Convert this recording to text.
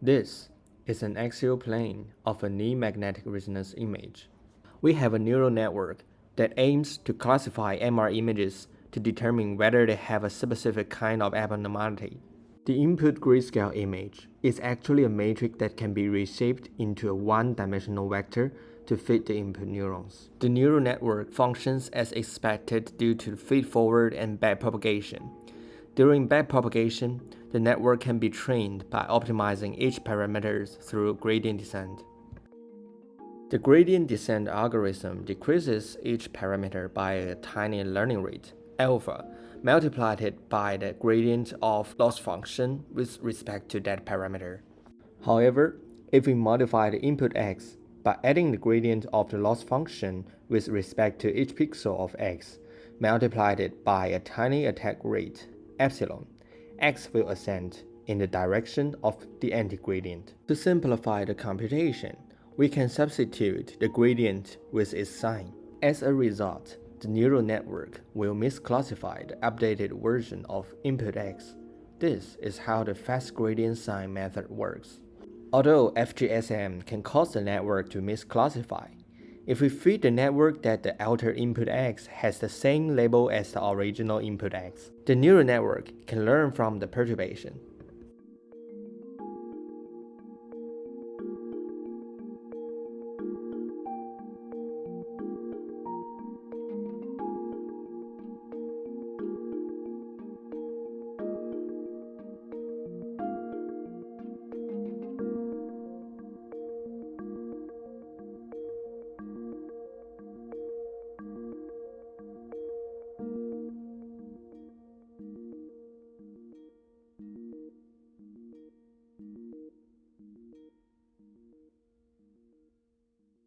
This is an axial plane of a near magnetic resonance image. We have a neural network that aims to classify MR images to determine whether they have a specific kind of abnormality. The input grayscale image is actually a matrix that can be reshaped into a one-dimensional vector to fit the input neurons. The neural network functions as expected due to feed-forward and backpropagation. During backpropagation, the network can be trained by optimizing each parameters through gradient descent. The gradient descent algorithm decreases each parameter by a tiny learning rate, alpha, multiplied by the gradient of loss function with respect to that parameter. However, if we modify the input x by adding the gradient of the loss function with respect to each pixel of x, multiplied by a tiny attack rate, epsilon, x will ascend in the direction of the anti-gradient. To simplify the computation, we can substitute the gradient with its sign. As a result, the neural network will misclassify the updated version of input x. This is how the fast gradient sign method works. Although FGSM can cause the network to misclassify, if we feed the network that the altered input x has the same label as the original input x, the neural network can learn from the perturbation.